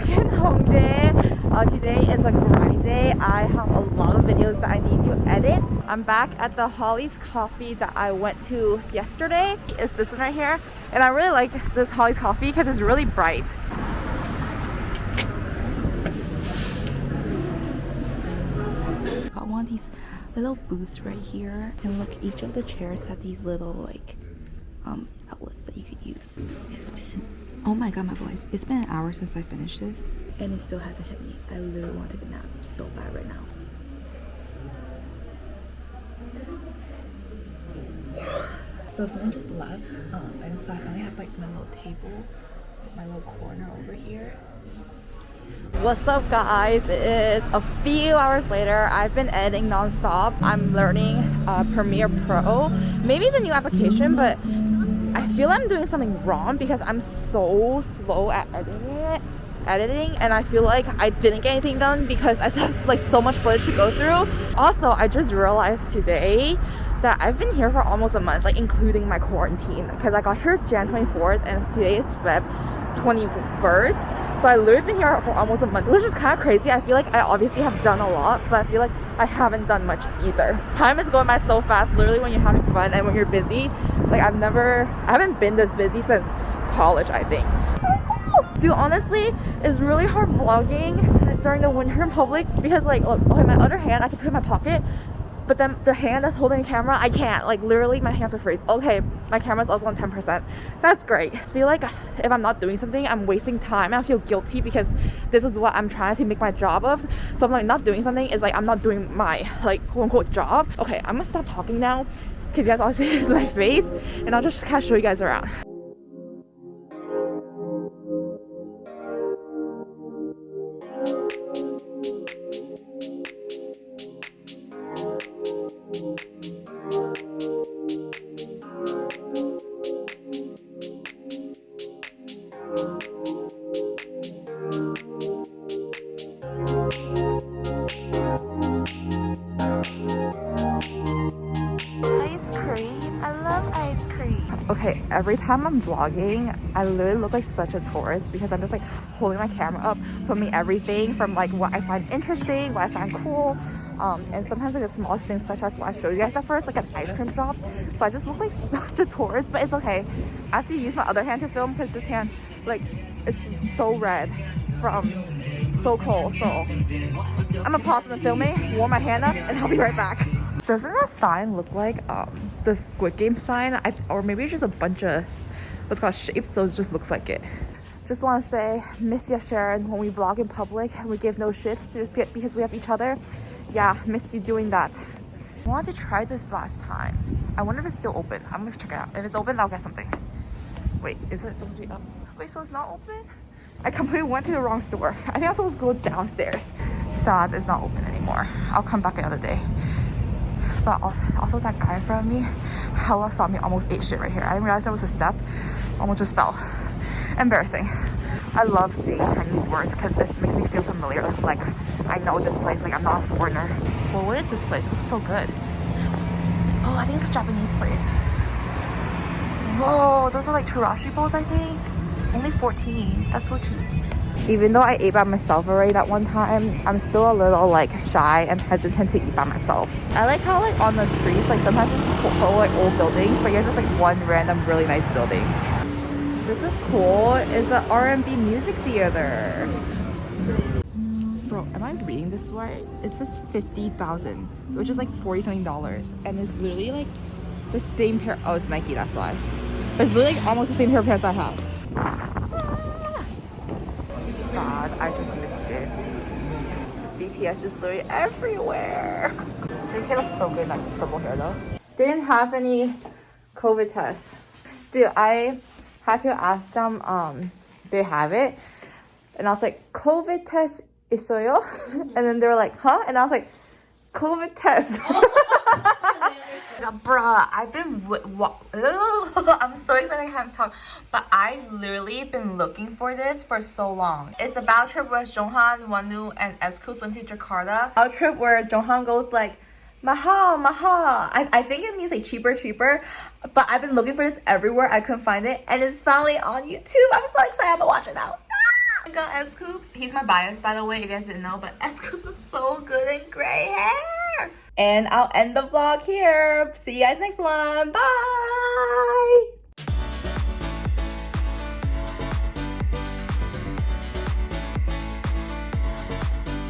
back in Hongdae. Uh, today is a grind day. I have a lot of videos that I need to edit. I'm back at the Holly's Coffee that I went to yesterday. It's this one right here. And I really like this Holly's Coffee because it's really bright. One of these little booths right here. And look, each of the chairs have these little like um, outlets that you could use. Oh my god my voice. It's been an hour since I finished this and it still hasn't hit me. I literally want to take a nap so bad right now. So someone just left um, and so I finally have like my little table, my little corner over here What's up guys? It is a few hours later. I've been editing non-stop. I'm learning uh, Premiere Pro. Maybe it's a new application, but I feel I'm doing something wrong because I'm so slow at editing it editing and I feel like I didn't get anything done because I have like so much footage to go through. Also, I just realized today that I've been here for almost a month, like including my quarantine because I got here Jan 24th and today is Feb 21st so I literally been here for almost a month, which is kind of crazy. I feel like I obviously have done a lot, but I feel like I haven't done much either. Time is going by so fast, literally when you're having fun and when you're busy. Like I've never, I haven't been this busy since college, I think. Dude, honestly, it's really hard vlogging during the winter in public because like, look, okay, my other hand I can put in my pocket, but then the hand that's holding the camera i can't. Like literally my hands are freeze. Okay my camera's also on 10 percent. That's great. I feel like if i'm not doing something i'm wasting time. I feel guilty because this is what i'm trying to make my job of. So i'm like not doing something is like i'm not doing my like quote-unquote job. Okay i'm gonna stop talking now because you guys all see this is my face and i'll just kind of show you guys around okay every time i'm vlogging i literally look like such a tourist because i'm just like holding my camera up filming everything from like what i find interesting what i find cool um, and sometimes like the smallest things such as what I showed you guys at first like an ice cream shop so I just look like such a tourist but it's okay. I have to use my other hand to film because this hand like it's so red from so cold. So I'm gonna pause the filming warm my hand up and I'll be right back doesn't that sign look like um, the Squid Game sign? I, or maybe it's just a bunch of what's called shapes, so it just looks like it. Just want to say, miss you, Sharon, when we vlog in public and we give no shits because we have each other. Yeah, miss you doing that. I wanted to try this last time. I wonder if it's still open. I'm gonna check it out. If it's open, I'll get something. Wait, is it supposed to be up? Wait, so it's not open? I completely went to the wrong store. I think I'm supposed to go downstairs. Sad it's not open anymore. I'll come back another day but also that guy in front of me hella saw me almost ate shit right here. I didn't realize there was a step, almost just fell. Embarrassing. I love seeing Chinese words because it makes me feel familiar. Like I know this place, like I'm not a foreigner. Well, what is this place? It's so good. Oh, I think it's a Japanese place. Whoa, those are like chirashi bowls, I think. Only 14. That's so cheap even though I ate by myself already that one time, I'm still a little like shy and hesitant to eat by myself. I like how like on the streets, like sometimes it's full like old buildings, but you're just like one random really nice building. This is cool. It's an R&B music theater. Bro, am I reading this right? It says 50,000, which is like 40 something dollars. And it's literally like the same pair. Oh, it's Nike, that's why. But it's literally like almost the same pair of pants I have. I just missed it. BTS is literally everywhere. They look so good like purple hair though. Didn't have any COVID tests. Dude, I had to ask them um they have it. And I was like, COVID test is and then they were like, huh? And I was like, COVID test. bruh, I've been, I'm so excited I haven't talk, but I've literally been looking for this for so long. It's about trip where Jeonghan, Wonwoo, and S-Coups went to Jakarta. Our trip where Jeonghan goes like, Maha, Maha. I, I think it means like cheaper, cheaper. But I've been looking for this everywhere. I couldn't find it. And it's finally on YouTube. I'm so excited to watch it now. Ah! I got S-Coups. He's my bias, by the way, if you guys didn't know, but S-Coups looks so good in gray hair. And I'll end the vlog here. See you guys next one. Bye.